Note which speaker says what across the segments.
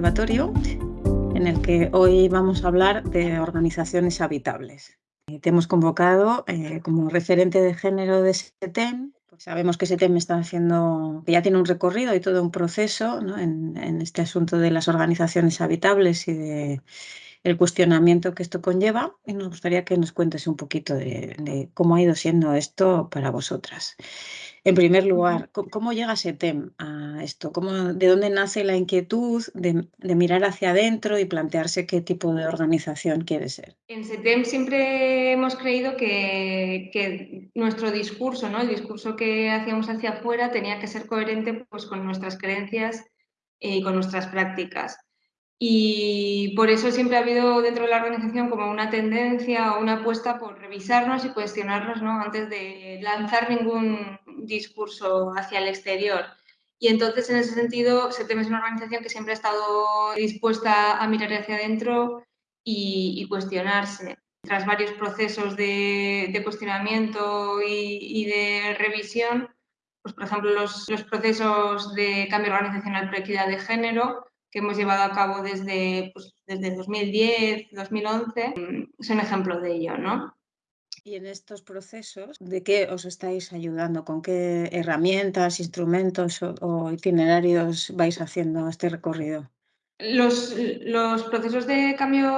Speaker 1: Observatorio, en el que hoy vamos a hablar de organizaciones habitables. Te hemos convocado eh, como referente de género de SETEM. Pues sabemos que SETEM está haciendo, que ya tiene un recorrido y todo un proceso en, este asunto de las organizaciones habitables y de el cuestionamiento que esto conlleva. Y nos gustaría que nos cuentes un poquito de cómo ha ido siendo esto para vosotras. En primer lugar, ¿cómo llega SETEM a esto? ¿Cómo, ¿De dónde nace la inquietud de, mirar hacia adentro y plantearse qué tipo de organización quiere ser?
Speaker 2: En SETEM siempre hemos creído que, nuestro discurso, ¿no? el discurso que hacíamos hacia afuera, tenía que ser coherente pues, con nuestras creencias y con nuestras prácticas. Y por eso siempre ha habido dentro de la organización como una tendencia o una apuesta por revisarnos y cuestionarnos ¿no? antes de lanzar ningún discurso hacia el exterior. Y entonces, en ese sentido, SETEM es una organización que siempre ha estado dispuesta a mirar hacia adentro y, cuestionarse. Tras varios procesos de, cuestionamiento y, de revisión, pues, por ejemplo, los, los procesos de cambio organizacional por equidad de género, que hemos llevado a cabo desde, pues, desde 2010, 2011, mm, son ejemplo de ello, ¿no?
Speaker 1: Y en estos procesos, ¿de qué os estáis ayudando? ¿Con qué herramientas, instrumentos o, itinerarios vais haciendo este recorrido?
Speaker 2: Los, los, procesos de cambio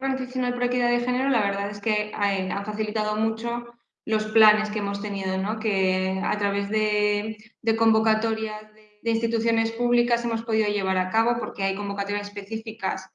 Speaker 2: organizacional por equidad de género, la verdad es que eh, han facilitado mucho los planes que hemos tenido, ¿no? que a través de, de convocatorias de instituciones públicas hemos podido llevar a cabo porque hay convocatorias específicas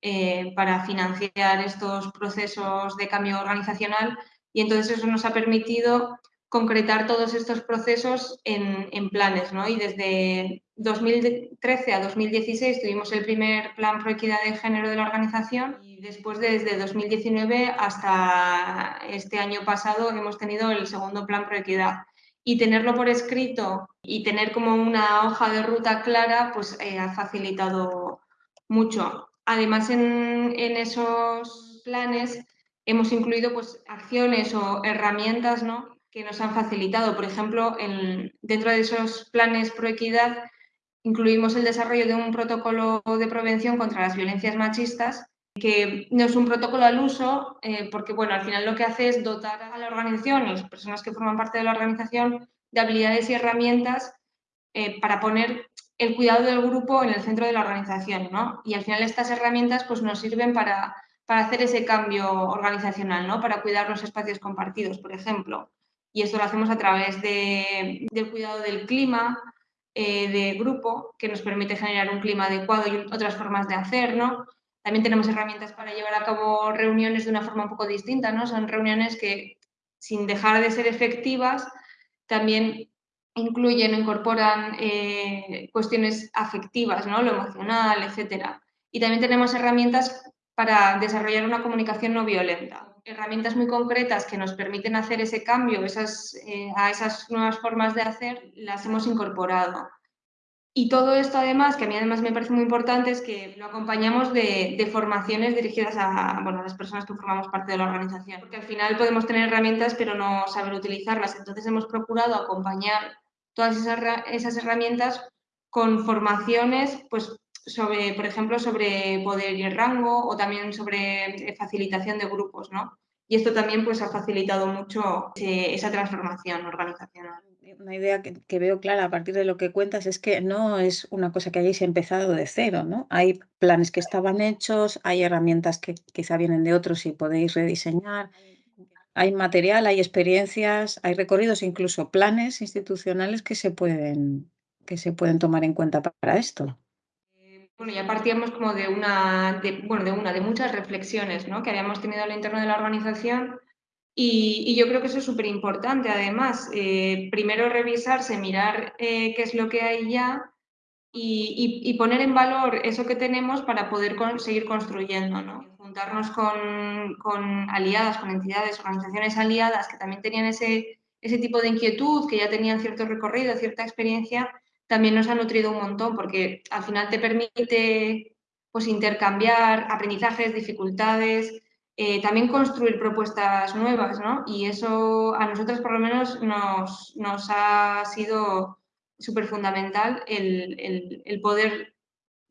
Speaker 2: eh, para financiar estos procesos de cambio organizacional y entonces eso nos ha permitido concretar todos estos procesos en, planes. ¿no? Y desde 2013 a 2016 tuvimos el primer plan pro equidad de género de la organización y después desde 2019 hasta este año pasado hemos tenido el segundo plan pro equidad y tenerlo por escrito y tener como una hoja de ruta clara, pues eh, ha facilitado mucho. Además, en, esos planes hemos incluido pues, acciones o herramientas ¿no? que nos han facilitado. Por ejemplo, dentro de esos planes pro equidad incluimos el desarrollo de un protocolo de prevención contra las violencias machistas que no es un protocolo al uso, eh, porque bueno, al final lo que hace es dotar a la organización y las personas que forman parte de la organización de habilidades y herramientas eh, para poner el cuidado del grupo en el centro de la organización, ¿no? Y al final estas herramientas pues, nos sirven para, para hacer ese cambio organizacional, ¿no? Para cuidar los espacios compartidos, por ejemplo. Y esto lo hacemos a través de, del cuidado del clima, eh, de grupo, que nos permite generar un clima adecuado y otras formas de hacer, ¿no? También tenemos herramientas para llevar a cabo reuniones de una forma un poco distinta, ¿no? Son reuniones que, sin dejar de ser efectivas, también incluyen o incorporan eh, cuestiones afectivas, ¿no? Lo emocional, etc. Y también tenemos herramientas para desarrollar una comunicación no violenta. Herramientas muy concretas que nos permiten hacer ese cambio eh, a esas nuevas formas de hacer, las hemos incorporado. Y todo esto además, que a mí además me parece muy importante, es que lo acompañamos de, formaciones dirigidas a, bueno, las personas que formamos parte de la organización. Porque al final podemos tener herramientas pero no saber utilizarlas. Entonces hemos procurado acompañar todas esas, esas herramientas con formaciones, pues sobre, por ejemplo, sobre poder y rango o también sobre facilitación de grupos, ¿no? Y esto también pues, ha facilitado mucho esa transformación organizacional.
Speaker 1: Una idea que, veo clara a partir de lo que cuentas es que no es una cosa que hayáis empezado de cero, ¿no? Hay planes que estaban hechos, hay herramientas que quizá vienen de otros y podéis rediseñar, hay material, hay experiencias, hay recorridos, incluso planes institucionales que se pueden, que se pueden tomar en cuenta para esto.
Speaker 2: Bueno, ya partíamos como de una, de, bueno, de una, de muchas reflexiones ¿no? que habíamos tenido al interno de la organización y, yo creo que eso es súper importante. Además, eh, primero revisarse, mirar eh, qué es lo que hay ya y, poner en valor eso que tenemos para poder seguir construyendo. ¿no? Juntarnos con, con, aliadas, con entidades, organizaciones aliadas que también tenían ese, ese tipo de inquietud, que ya tenían cierto recorrido, cierta experiencia también nos ha nutrido un montón porque al final te permite pues, intercambiar aprendizajes, dificultades, eh, también construir propuestas nuevas, ¿no? Y eso a nosotros por lo menos nos, nos ha sido súper fundamental el, el, poder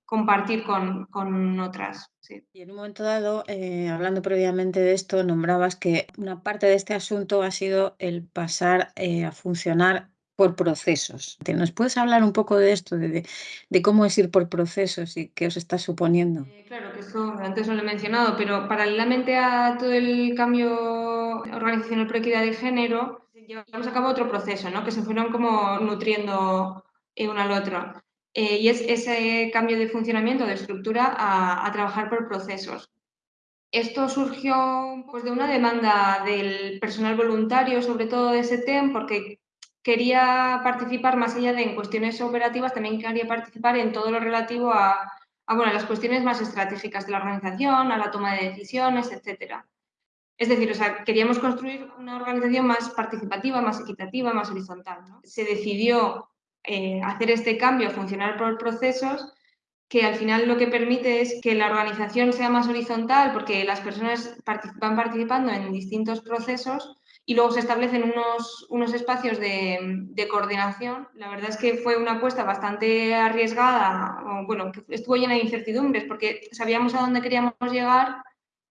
Speaker 2: compartir con, con otras.
Speaker 1: Y en un momento dado, eh, hablando previamente de esto, nombrabas que una parte de este asunto ha sido el pasar eh, a funcionar por procesos. ¿Nos puedes hablar un poco de esto, de, de, cómo es ir por procesos y qué os está suponiendo?
Speaker 2: Eh, claro, que esto antes no lo he mencionado, pero paralelamente a todo el cambio organizacional por equidad de género, llevamos a cabo otro proceso, ¿no? que se fueron como nutriendo uno al otro. Eh, y es ese cambio de funcionamiento, de estructura, a, a, trabajar por procesos. Esto surgió pues, de una demanda del personal voluntario, sobre todo de SETEM, porque quería participar más allá de en cuestiones operativas, también quería participar en todo lo relativo a, bueno, las cuestiones más estratégicas de la organización, a la toma de decisiones, etcétera. Es decir, o sea, queríamos construir una organización más participativa, más equitativa, más horizontal. Se decidió eh, hacer este cambio, funcionar por procesos, que al final lo que permite es que la organización sea más horizontal porque las personas van participando en distintos procesos y luego se establecen unos, unos espacios de, de, coordinación. La verdad es que fue una apuesta bastante arriesgada, bueno, estuvo llena de incertidumbres porque sabíamos a dónde queríamos llegar,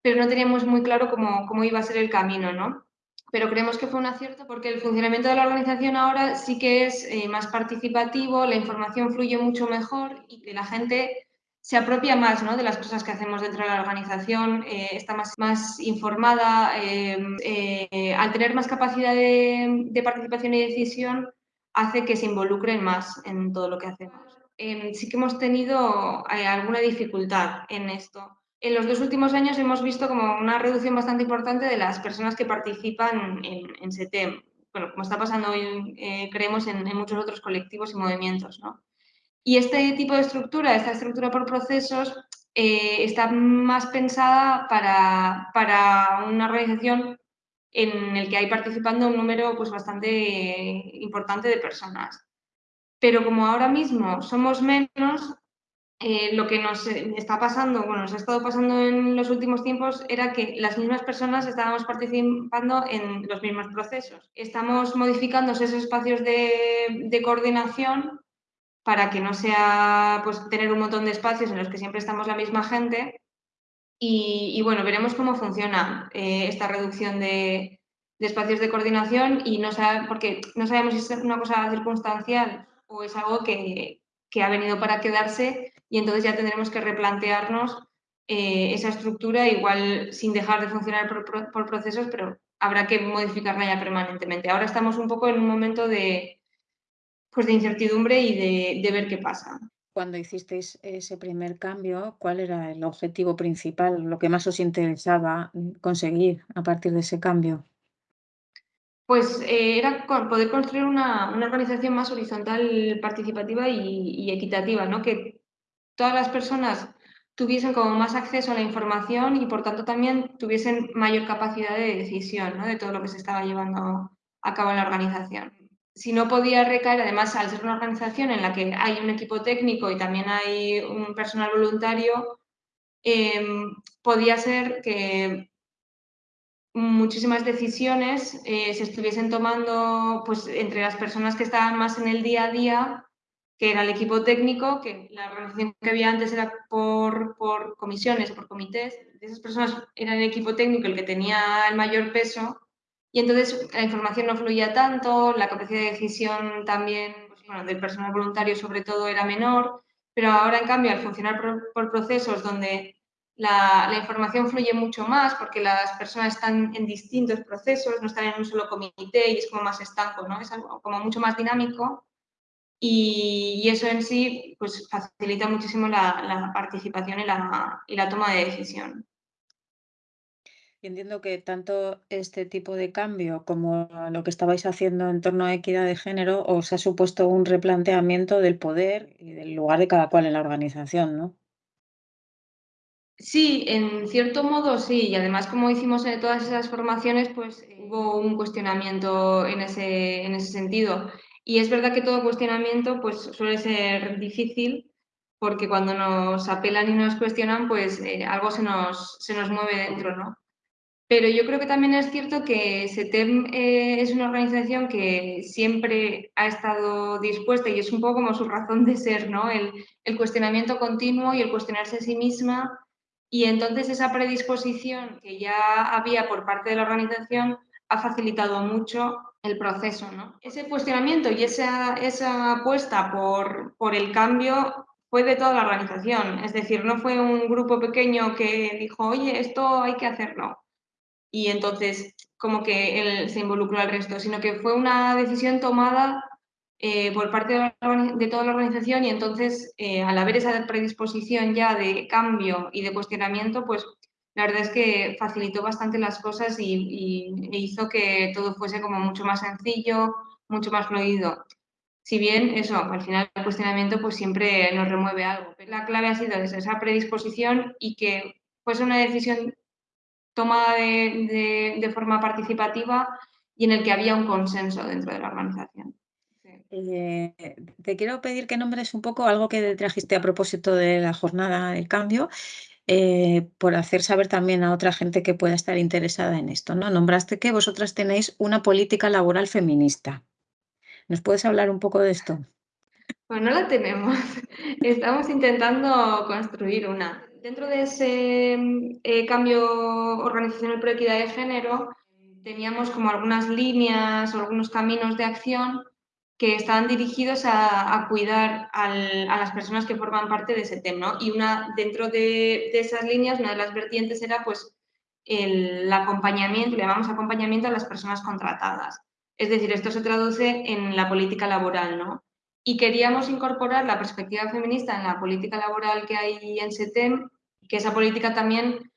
Speaker 2: pero no teníamos muy claro cómo, cómo iba a ser el camino, ¿no? pero creemos que fue un acierto porque el funcionamiento de la organización ahora sí que es eh, más participativo, la información fluye mucho mejor y que la gente se apropia más ¿no? de las cosas que hacemos dentro de la organización, eh, está más, más informada, eh, al tener más capacidad de, de, participación y decisión, hace que se involucren más en todo lo que hacemos. Em, sí que hemos tenido alguna dificultad en esto en los dos últimos años hemos visto como una reducción bastante importante de las personas que participan en, en SETEM. Bueno, como está pasando hoy, eh, creemos, en, en, muchos otros colectivos y movimientos. ¿no? Y este tipo de estructura, esta estructura por procesos, eh, está más pensada para, para, una organización en el que hay participando un número pues, bastante importante de personas. Pero como ahora mismo somos menos, eh, lo que nos está pasando, bueno, nos ha estado pasando en los últimos tiempos era que las mismas personas estábamos participando en los mismos procesos. Estamos modificando esos espacios de coordinación para que no sea pues, tener un montón de espacios en los que siempre estamos la misma gente. Y, bueno, veremos cómo funciona eh, esta reducción de, espacios de coordinación y no sabe, porque no sabemos si es una cosa circunstancial o es algo que, ha venido para quedarse y entonces ya tendremos que replantearnos eh, esa estructura, igual sin dejar de funcionar por, procesos, pero habrá que modificarla ya permanentemente. Ahora estamos un poco en un momento de, pues de incertidumbre y de, de ver qué pasa.
Speaker 1: Cuando hicisteis ese primer cambio, ¿cuál era el objetivo principal, lo que más os interesaba conseguir a partir de ese cambio?
Speaker 2: Pues eh, era poder construir una, una, organización más horizontal, participativa y, y, equitativa, ¿no? Que todas las personas tuviesen como más acceso a la información y por tanto también tuviesen mayor capacidad de decisión ¿no? de todo lo que se estaba llevando a cabo en la organización. Si no podía recaer, además al ser una organización en la que hay un equipo técnico y también hay un personal voluntario, eh, podía ser que muchísimas decisiones eh, se estuviesen tomando pues, entre las personas que estaban más en el día a día, que era el equipo técnico, que la organización que había antes era por, por comisiones por comités, esas personas eran el equipo técnico el que tenía el mayor peso y entonces la información no fluía tanto, la capacidad de decisión también pues, del personal voluntario sobre todo era menor, pero ahora en cambio al funcionar por, procesos donde la, información fluye mucho más porque las personas están en distintos procesos, no están en un solo comité y es como más estanco, ¿no? Es algo como mucho más dinámico y, y eso en sí pues, facilita muchísimo la, la participación y la, y la, toma de decisión.
Speaker 1: Y entiendo que tanto este tipo de cambio como lo que estabais haciendo en torno a equidad de género os ha supuesto un replanteamiento del poder y del lugar de cada cual en la organización, ¿no?
Speaker 2: Sí, en cierto modo sí, y además como hicimos en todas esas formaciones, pues hubo un cuestionamiento en ese, en ese sentido. Y es verdad que todo cuestionamiento pues suele ser difícil porque cuando nos apelan y nos cuestionan, pues eh, algo se nos, se nos mueve dentro, ¿no? Pero yo creo que también es cierto que SETEM eh, es una organización que siempre ha estado dispuesta y es un poco como su razón de ser, ¿no? El, el cuestionamiento continuo y el cuestionarse a sí misma. Y entonces esa predisposición que ya había por parte de la organización ha facilitado mucho el proceso. ¿no? Ese cuestionamiento y esa, esa apuesta por, por el cambio fue de toda la organización. Es decir, no fue un grupo pequeño que dijo, oye, esto hay que hacerlo y entonces como que él se involucró al resto, sino que fue una decisión tomada eh, por parte de, toda la organización y entonces eh, al haber esa predisposición ya de cambio y de cuestionamiento, pues la verdad es que facilitó bastante las cosas y, e hizo que todo fuese como mucho más sencillo, mucho más fluido. Si bien eso, al final el cuestionamiento pues siempre nos remueve algo. La clave ha sido esa predisposición y que fuese una decisión tomada de, forma participativa y en el que había un consenso dentro de la organización.
Speaker 1: Eh, te quiero pedir que nombres un poco algo que trajiste a propósito de la jornada del cambio, eh, por hacer saber también a otra gente que pueda estar interesada en esto. ¿no? Nombraste que vosotras tenéis una política laboral feminista. ¿Nos puedes hablar un poco de esto?
Speaker 2: Pues no la tenemos. Estamos intentando construir una dentro de ese eh, cambio organizacional por equidad de género, teníamos como algunas líneas o algunos caminos de acción que estaban dirigidos a, cuidar a las personas que forman parte de ese tema. Y una, dentro de, esas líneas, una de las vertientes era pues, el, acompañamiento, le llamamos acompañamiento a las personas contratadas. Es decir, esto se traduce en la política laboral, ¿no? Y queríamos incorporar la perspectiva feminista en la política laboral que hay en SETEM, que esa política también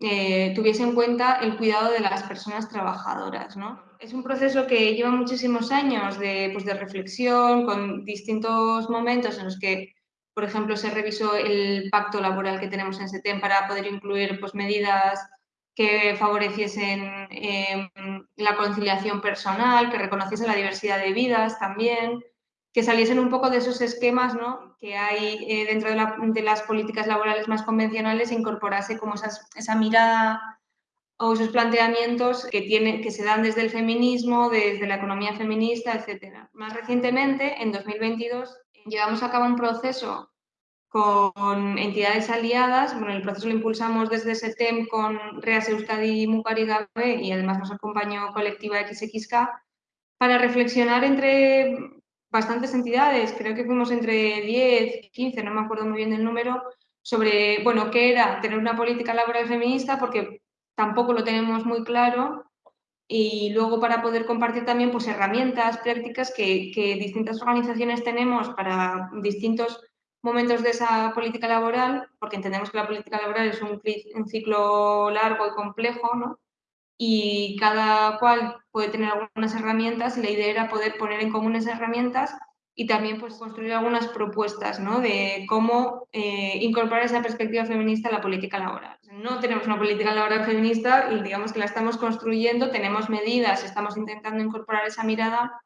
Speaker 2: eh, tuviese en cuenta el cuidado de las personas trabajadoras. ¿no? Es un proceso que lleva muchísimos años de, pues, de reflexión, con distintos momentos en los que, por ejemplo, se revisó el pacto laboral que tenemos en SETEM para poder incluir pues, medidas que favoreciesen eh, la conciliación personal, que reconociesen la diversidad de vidas también, que saliesen un poco de esos esquemas ¿no? que hay eh, dentro de, las políticas laborales más convencionales e incorporase como esa mirada o esos planteamientos que, tiene, que se dan desde el feminismo, desde la economía feminista, etc. Más recientemente, en 2022, llevamos a cabo un proceso con entidades aliadas. Bueno, el proceso lo impulsamos desde SETEM con Reas Euskadi y Mucarigabe y además nos acompañó Colectiva XXK para reflexionar entre bastantes entidades, creo que fuimos entre 10, 15, no me acuerdo muy bien del número, sobre, bueno, qué era tener una política laboral feminista, porque tampoco lo tenemos muy claro, y luego para poder compartir también pues, herramientas, prácticas que, distintas organizaciones tenemos para distintos momentos de esa política laboral, porque entendemos que la política laboral es un, un ciclo largo y complejo, ¿no? Y cada cual puede tener algunas herramientas la idea era poder poner en común esas herramientas y también pues, construir algunas propuestas ¿no? de cómo eh, incorporar esa perspectiva feminista a la política laboral. No tenemos una política laboral feminista y digamos que la estamos construyendo, tenemos medidas, estamos intentando incorporar esa mirada,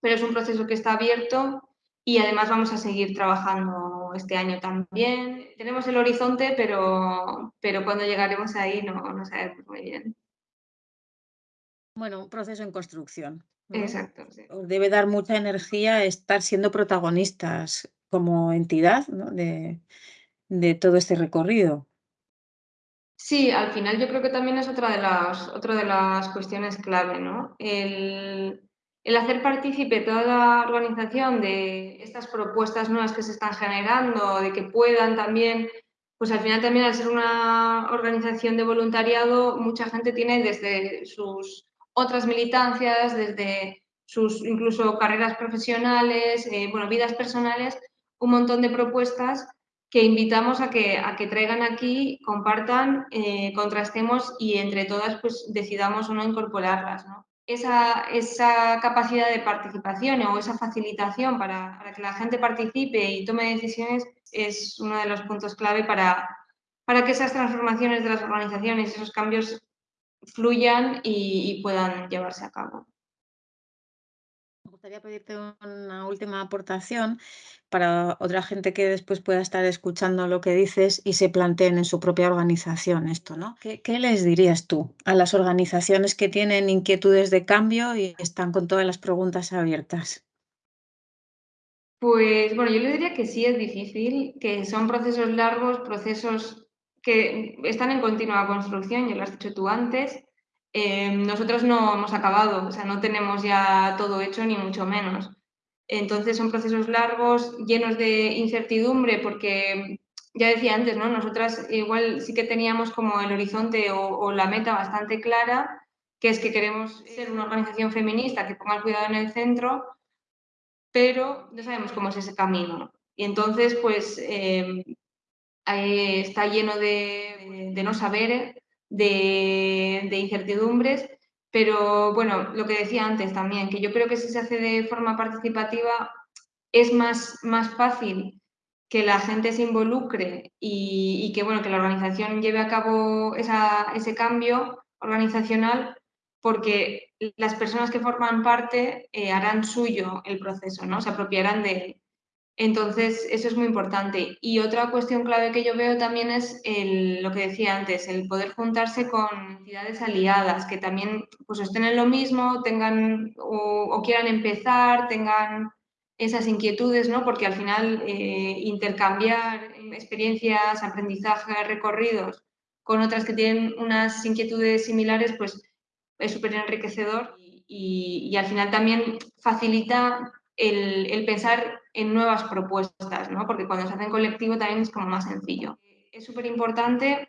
Speaker 2: pero es un proceso que está abierto y además vamos a seguir trabajando este año también. Tenemos el horizonte, pero, pero cuando llegaremos ahí no, no sabemos muy bien.
Speaker 1: Bueno, un proceso en construcción.
Speaker 2: Exacto.
Speaker 1: Os debe dar mucha energía estar siendo protagonistas como entidad de, todo este recorrido.
Speaker 2: Sí, al final yo creo que también es otra de las, otra de las cuestiones clave, ¿no? El, el hacer partícipe toda la organización de estas propuestas nuevas que se están generando, de que puedan también pues al final también al ser una organización de voluntariado, mucha gente tiene desde sus otras militancias, desde sus incluso carreras profesionales, eh, bueno, vidas personales, un montón de propuestas que invitamos a que, a que traigan aquí, compartan, eh, contrastemos y entre todas pues decidamos o no incorporarlas. Esa, esa, capacidad de participación o esa facilitación para, para, que la gente participe y tome decisiones es uno de los puntos clave para, para que esas transformaciones de las organizaciones, esos cambios fluyan y, puedan llevarse a cabo.
Speaker 1: gustaría pedirte una última aportación para otra gente que después pueda estar escuchando lo que dices y se planteen en su propia organización esto, ¿no? ¿Qué, qué les dirías tú a las organizaciones que tienen inquietudes de cambio y están con todas las preguntas abiertas?
Speaker 2: Pues bueno, yo le diría que sí es difícil, que son procesos largos, procesos que están en continua construcción, ya lo has dicho tú antes. Eh, nosotros no hemos acabado, o sea, no tenemos ya todo hecho ni mucho menos. Entonces son procesos largos, llenos de incertidumbre, porque ya decía antes, ¿no? Nosotras igual sí que teníamos como el horizonte o, o la meta bastante clara, que es que queremos ser una organización feminista que ponga el cuidado en el centro, pero no sabemos cómo es ese camino. Y entonces, pues, eh, está lleno de, de no saber, de, incertidumbres, pero bueno, lo que decía antes también, que yo creo que si se hace de forma participativa es más, más fácil que la gente se involucre y, y que, bueno, que la organización lleve a cabo esa, ese cambio organizacional porque las personas que forman parte eh, harán suyo el proceso, ¿no? Se apropiarán de él. Entonces, eso es muy importante. Y otra cuestión clave que yo veo también es lo que decía antes, el poder juntarse con entidades aliadas que también pues, estén en lo mismo, tengan o, quieran empezar, tengan esas inquietudes, ¿no? Porque al final eh, intercambiar experiencias, aprendizajes, recorridos con otras que tienen unas inquietudes similares, pues es súper enriquecedor y, al final también facilita el, pensar en nuevas propuestas, ¿no? porque cuando se hace en colectivo también es como más sencillo. Es súper importante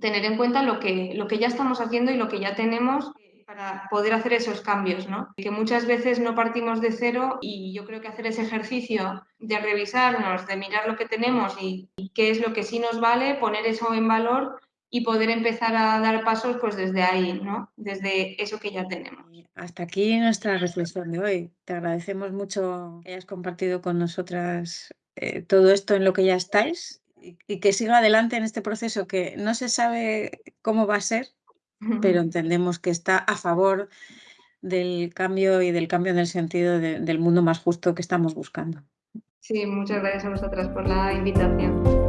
Speaker 2: tener en cuenta lo que, lo que ya estamos haciendo y lo que ya tenemos para poder hacer esos cambios, ¿no? Que muchas veces no partimos de cero y yo creo que hacer ese ejercicio de revisarnos, de mirar lo que tenemos y qué es lo que sí nos vale, poner eso en valor y poder empezar a dar pasos pues desde ahí, ¿no? Desde eso que ya tenemos.
Speaker 1: Hasta aquí nuestra reflexión de hoy. Te agradecemos mucho que hayas compartido con nosotras eh, todo esto en lo que ya estáis y, y, que siga adelante en este proceso que no se sabe cómo va a ser, pero entendemos que está a favor del cambio y del cambio en el sentido de, del mundo más justo que estamos buscando.
Speaker 2: Sí, muchas gracias a vosotras por la invitación.